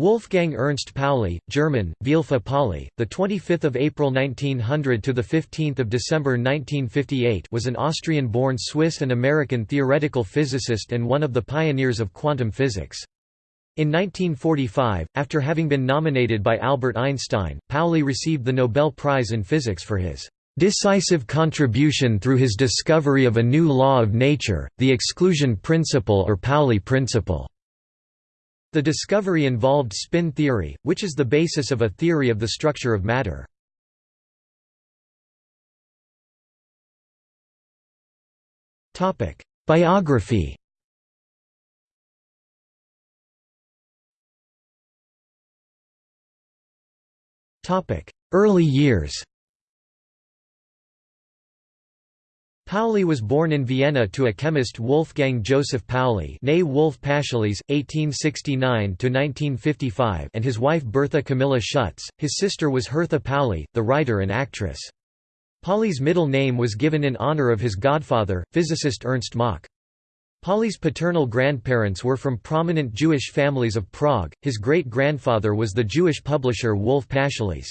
Wolfgang Ernst Pauli, German, Vielfa Pauli, the 25th of April 1900 to the 15th of December 1958, was an Austrian-born Swiss and American theoretical physicist and one of the pioneers of quantum physics. In 1945, after having been nominated by Albert Einstein, Pauli received the Nobel Prize in Physics for his decisive contribution through his discovery of a new law of nature, the exclusion principle or Pauli principle. The discovery involved spin theory, which is the basis of a theory of the structure of matter. Biography Early years Pauli was born in Vienna to a chemist Wolfgang Joseph Pauli Wolf Pascheles, 1869–1955 and his wife Bertha Camilla Schutz. His sister was Hertha Pauli, the writer and actress. Pauli's middle name was given in honor of his godfather, physicist Ernst Mach. Pauli's paternal grandparents were from prominent Jewish families of Prague, his great-grandfather was the Jewish publisher Wolf Pascheles.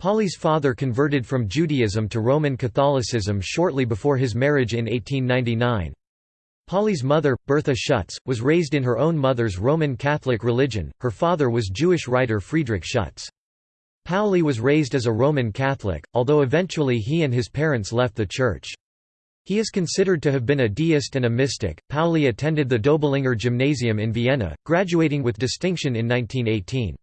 Pauli's father converted from Judaism to Roman Catholicism shortly before his marriage in 1899. Pauli's mother, Bertha Schutz, was raised in her own mother's Roman Catholic religion, her father was Jewish writer Friedrich Schutz. Pauli was raised as a Roman Catholic, although eventually he and his parents left the church. He is considered to have been a deist and a mystic. Pauli attended the Döblinger Gymnasium in Vienna, graduating with distinction in 1918.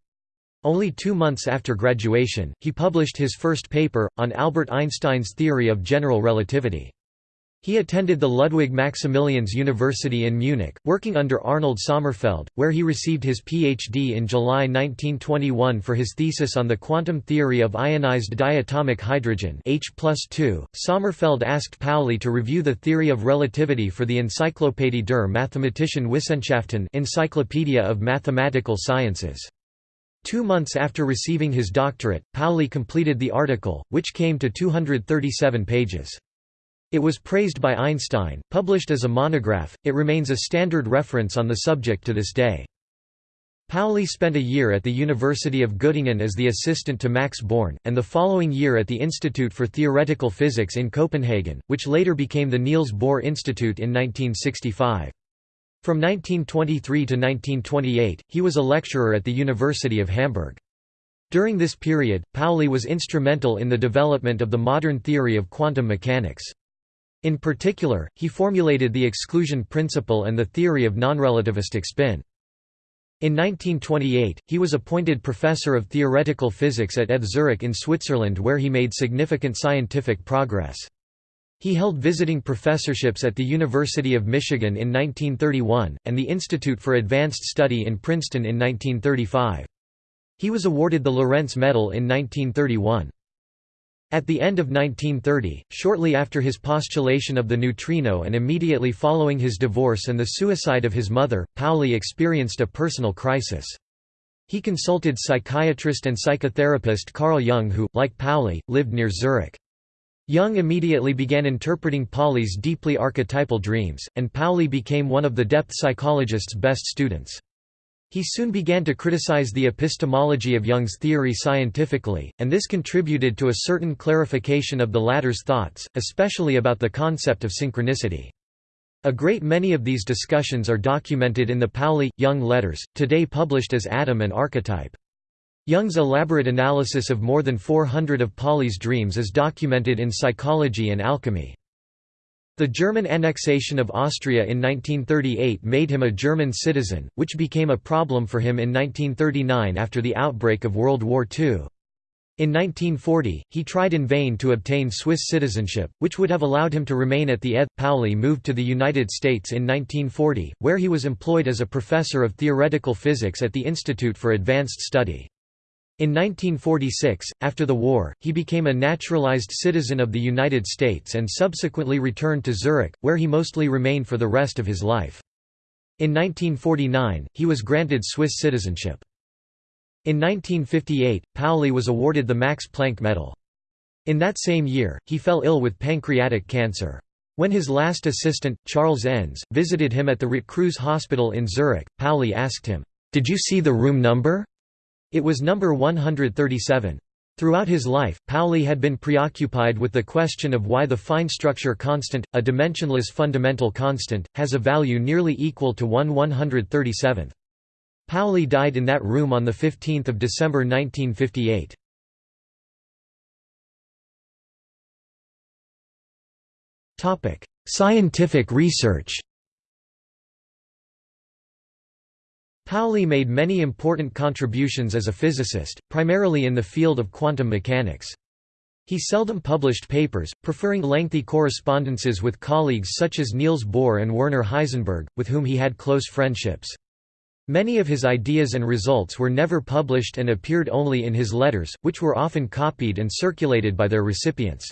Only two months after graduation, he published his first paper, on Albert Einstein's theory of general relativity. He attended the Ludwig Maximilians University in Munich, working under Arnold Sommerfeld, where he received his Ph.D. in July 1921 for his thesis on the quantum theory of ionized diatomic hydrogen H Sommerfeld asked Pauli to review the theory of relativity for the Enzyklopädie der Mathematischen Wissenschaften Encyclopedia of Mathematical Sciences. Two months after receiving his doctorate, Pauli completed the article, which came to 237 pages. It was praised by Einstein, published as a monograph, it remains a standard reference on the subject to this day. Pauli spent a year at the University of Göttingen as the assistant to Max Born, and the following year at the Institute for Theoretical Physics in Copenhagen, which later became the Niels Bohr Institute in 1965. From 1923 to 1928, he was a lecturer at the University of Hamburg. During this period, Pauli was instrumental in the development of the modern theory of quantum mechanics. In particular, he formulated the exclusion principle and the theory of nonrelativistic spin. In 1928, he was appointed professor of theoretical physics at ETH Zurich in Switzerland where he made significant scientific progress. He held visiting professorships at the University of Michigan in 1931, and the Institute for Advanced Study in Princeton in 1935. He was awarded the Lorentz Medal in 1931. At the end of 1930, shortly after his postulation of the neutrino and immediately following his divorce and the suicide of his mother, Pauli experienced a personal crisis. He consulted psychiatrist and psychotherapist Carl Jung who, like Pauli, lived near Zurich. Jung immediately began interpreting Pauli's deeply archetypal dreams, and Pauli became one of the depth psychologist's best students. He soon began to criticize the epistemology of Jung's theory scientifically, and this contributed to a certain clarification of the latter's thoughts, especially about the concept of synchronicity. A great many of these discussions are documented in the Pauli-Jung letters, today published as Atom and Archetype. Jung's elaborate analysis of more than 400 of Pauli's dreams is documented in Psychology and Alchemy. The German annexation of Austria in 1938 made him a German citizen, which became a problem for him in 1939 after the outbreak of World War II. In 1940, he tried in vain to obtain Swiss citizenship, which would have allowed him to remain at the ETH. Pauli moved to the United States in 1940, where he was employed as a professor of theoretical physics at the Institute for Advanced Study. In 1946, after the war, he became a naturalized citizen of the United States and subsequently returned to Zurich, where he mostly remained for the rest of his life. In 1949, he was granted Swiss citizenship. In 1958, Pauli was awarded the Max Planck Medal. In that same year, he fell ill with pancreatic cancer. When his last assistant, Charles Enz, visited him at the Ritt Hospital in Zurich, Pauli asked him, "'Did you see the room number?' It was number 137. Throughout his life, Pauli had been preoccupied with the question of why the fine structure constant, a dimensionless fundamental constant, has a value nearly equal to 1 137th. Pauli died in that room on 15 December 1958. Scientific research Pauli made many important contributions as a physicist, primarily in the field of quantum mechanics. He seldom published papers, preferring lengthy correspondences with colleagues such as Niels Bohr and Werner Heisenberg, with whom he had close friendships. Many of his ideas and results were never published and appeared only in his letters, which were often copied and circulated by their recipients.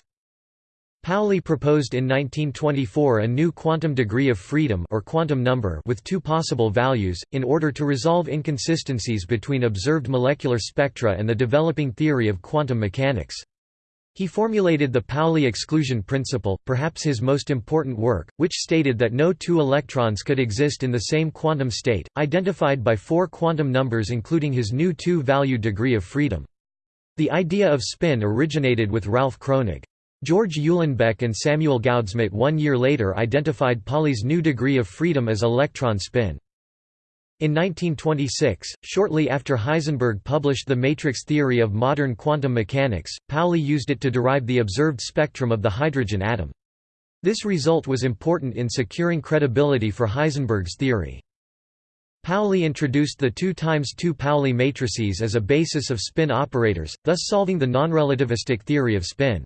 Pauli proposed in 1924 a new quantum degree of freedom or quantum number with two possible values, in order to resolve inconsistencies between observed molecular spectra and the developing theory of quantum mechanics. He formulated the Pauli exclusion principle, perhaps his most important work, which stated that no two electrons could exist in the same quantum state, identified by four quantum numbers including his new two-value degree of freedom. The idea of spin originated with Ralph Kronig. George Uhlenbeck and Samuel Goudsmit one year later identified Pauli's new degree of freedom as electron spin. In 1926, shortly after Heisenberg published the matrix theory of modern quantum mechanics, Pauli used it to derive the observed spectrum of the hydrogen atom. This result was important in securing credibility for Heisenberg's theory. Pauli introduced the 2 times 2 Pauli matrices as a basis of spin operators, thus solving the nonrelativistic theory of spin.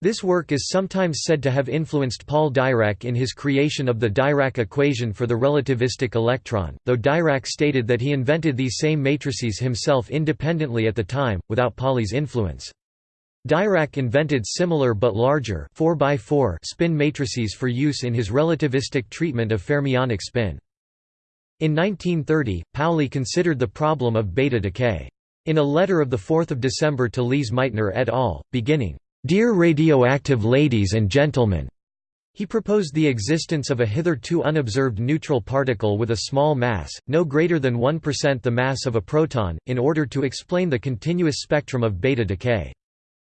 This work is sometimes said to have influenced Paul Dirac in his creation of the Dirac equation for the relativistic electron, though Dirac stated that he invented these same matrices himself independently at the time, without Pauli's influence. Dirac invented similar but larger 4 by 4 spin matrices for use in his relativistic treatment of fermionic spin. In 1930, Pauli considered the problem of beta decay. In a letter of 4 December to Lise Meitner et al., beginning, Dear radioactive ladies and gentlemen, he proposed the existence of a hitherto unobserved neutral particle with a small mass, no greater than 1% the mass of a proton, in order to explain the continuous spectrum of beta decay.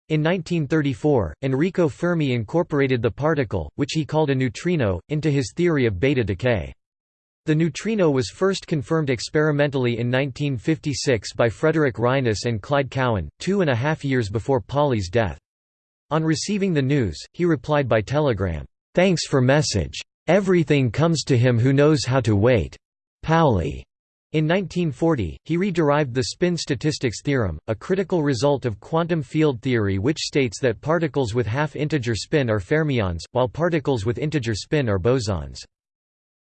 In 1934, Enrico Fermi incorporated the particle, which he called a neutrino, into his theory of beta decay. The neutrino was first confirmed experimentally in 1956 by Frederick Reines and Clyde Cowan, two and a half years before Pauli's death. On receiving the news, he replied by telegram, "'Thanks for message. Everything comes to him who knows how to wait. Pauli." In 1940, he re-derived the spin statistics theorem, a critical result of quantum field theory which states that particles with half-integer spin are fermions, while particles with integer spin are bosons.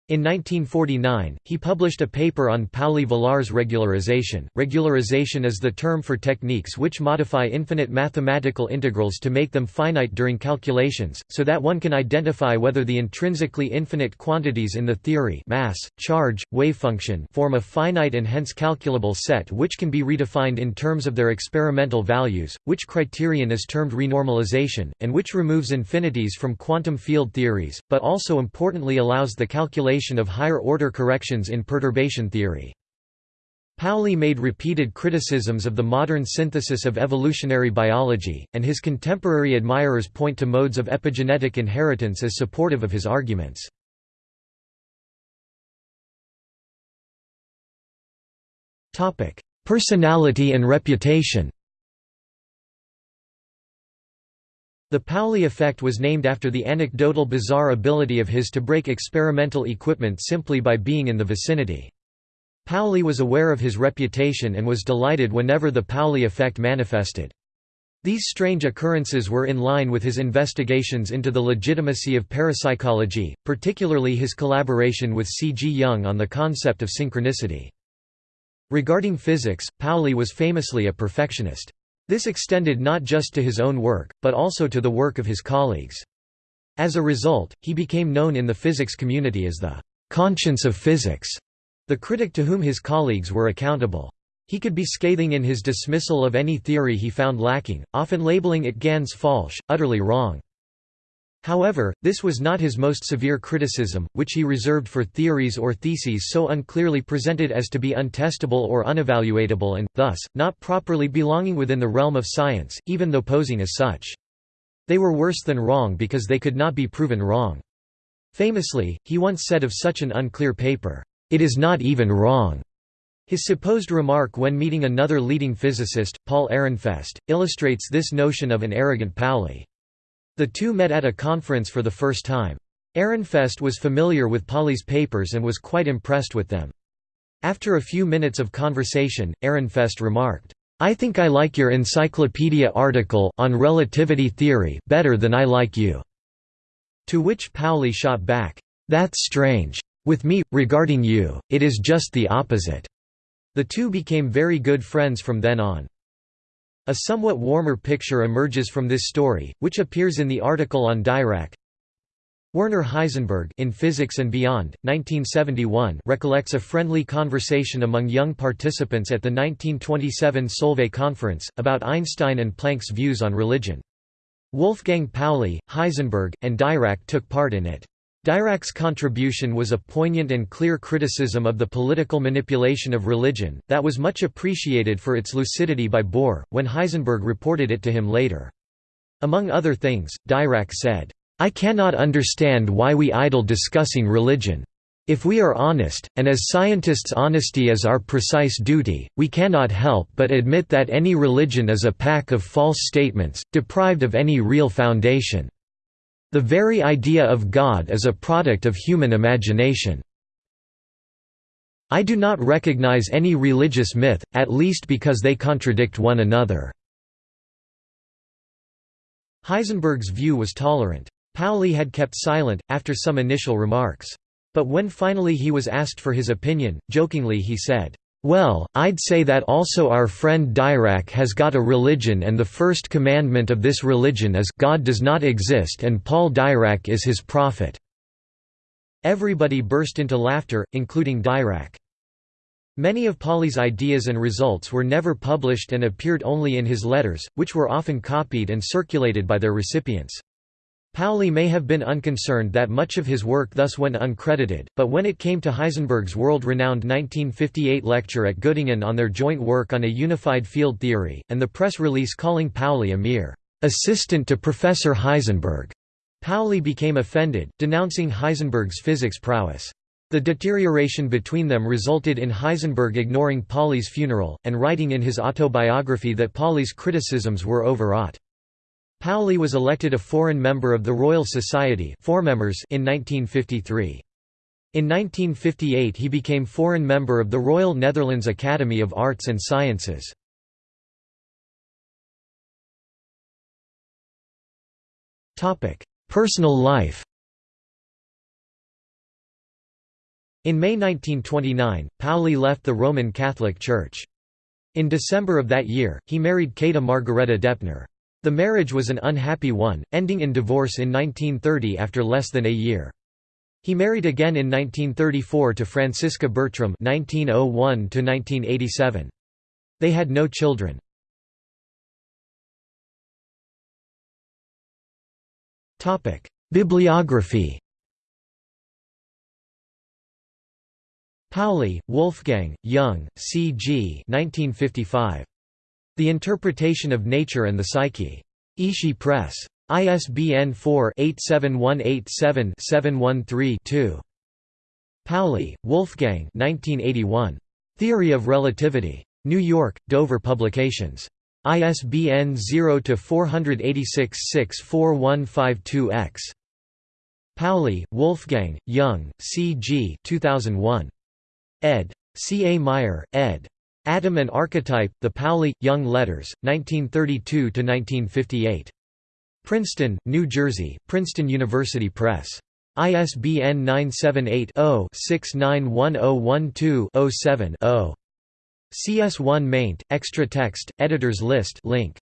In 1949, he published a paper on Pauli-Villars regularization. Regularization is the term for techniques which modify infinite mathematical integrals to make them finite during calculations, so that one can identify whether the intrinsically infinite quantities in the theory mass, charge, wavefunction form a finite and hence calculable set which can be redefined in terms of their experimental values, which criterion is termed renormalization, and which removes infinities from quantum field theories, but also importantly allows the calculation of higher-order corrections in perturbation theory. Pauli made repeated criticisms of the modern synthesis of evolutionary biology, and his contemporary admirers point to modes of epigenetic inheritance as supportive of his arguments. Personality and reputation The Pauli effect was named after the anecdotal bizarre ability of his to break experimental equipment simply by being in the vicinity. Pauli was aware of his reputation and was delighted whenever the Pauli effect manifested. These strange occurrences were in line with his investigations into the legitimacy of parapsychology, particularly his collaboration with C. G. Jung on the concept of synchronicity. Regarding physics, Pauli was famously a perfectionist. This extended not just to his own work, but also to the work of his colleagues. As a result, he became known in the physics community as the «conscience of physics», the critic to whom his colleagues were accountable. He could be scathing in his dismissal of any theory he found lacking, often labeling it ganz falsch, utterly wrong. However, this was not his most severe criticism, which he reserved for theories or theses so unclearly presented as to be untestable or unevaluatable and, thus, not properly belonging within the realm of science, even though posing as such. They were worse than wrong because they could not be proven wrong. Famously, he once said of such an unclear paper, "'It is not even wrong'". His supposed remark when meeting another leading physicist, Paul Ehrenfest, illustrates this notion of an arrogant Pauli. The two met at a conference for the first time. Ehrenfest was familiar with Pauli's papers and was quite impressed with them. After a few minutes of conversation, Ehrenfest remarked, "'I think I like your encyclopedia article on relativity theory better than I like you." To which Pauli shot back, "'That's strange. With me, regarding you, it is just the opposite.'" The two became very good friends from then on. A somewhat warmer picture emerges from this story, which appears in the article on Dirac. Werner Heisenberg in Physics and Beyond, 1971 recollects a friendly conversation among young participants at the 1927 Solvay Conference, about Einstein and Planck's views on religion. Wolfgang Pauli, Heisenberg, and Dirac took part in it. Dirac's contribution was a poignant and clear criticism of the political manipulation of religion, that was much appreciated for its lucidity by Bohr, when Heisenberg reported it to him later. Among other things, Dirac said, "'I cannot understand why we idle discussing religion. If we are honest, and as scientists honesty is our precise duty, we cannot help but admit that any religion is a pack of false statements, deprived of any real foundation. The very idea of God is a product of human imagination. I do not recognize any religious myth, at least because they contradict one another." Heisenberg's view was tolerant. Pauli had kept silent, after some initial remarks. But when finally he was asked for his opinion, jokingly he said, well, I'd say that also our friend Dirac has got a religion and the first commandment of this religion is God does not exist and Paul Dirac is his prophet." Everybody burst into laughter, including Dirac. Many of Pauli's ideas and results were never published and appeared only in his letters, which were often copied and circulated by their recipients. Pauli may have been unconcerned that much of his work thus went uncredited, but when it came to Heisenberg's world-renowned 1958 lecture at Göttingen on their joint work on a unified field theory, and the press release calling Pauli a mere assistant to Professor Heisenberg, Pauli became offended, denouncing Heisenberg's physics prowess. The deterioration between them resulted in Heisenberg ignoring Pauli's funeral, and writing in his autobiography that Pauli's criticisms were overwrought. Pauli was elected a foreign member of the Royal Society in 1953. In 1958 he became foreign member of the Royal Netherlands Academy of Arts and Sciences. Personal life In May 1929, Pauli left the Roman Catholic Church. In December of that year, he married Käthe Margareta Deppner. The marriage was an unhappy one, ending in divorce in 1930 after less than a year. He married again in 1934 to Franziska Bertram (1901–1987). They had no children. Bibliography. Pauli, Wolfgang, Jung, C. G. 1955. The Interpretation of Nature and the Psyche. Ishi Press. ISBN 4-87187-713-2. Pauli, Wolfgang Theory of Relativity. New York, Dover Publications. ISBN 0-486-64152-X. Pauli, Wolfgang, Jung, C. G. 2001. ed. C. A. Meier, ed. Atom and Archetype, The Pauli, Jung Letters, 1932–1958. Princeton, New Jersey, Princeton University Press. ISBN 978-0-691012-07-0. CS1 maint, extra text, editors list link.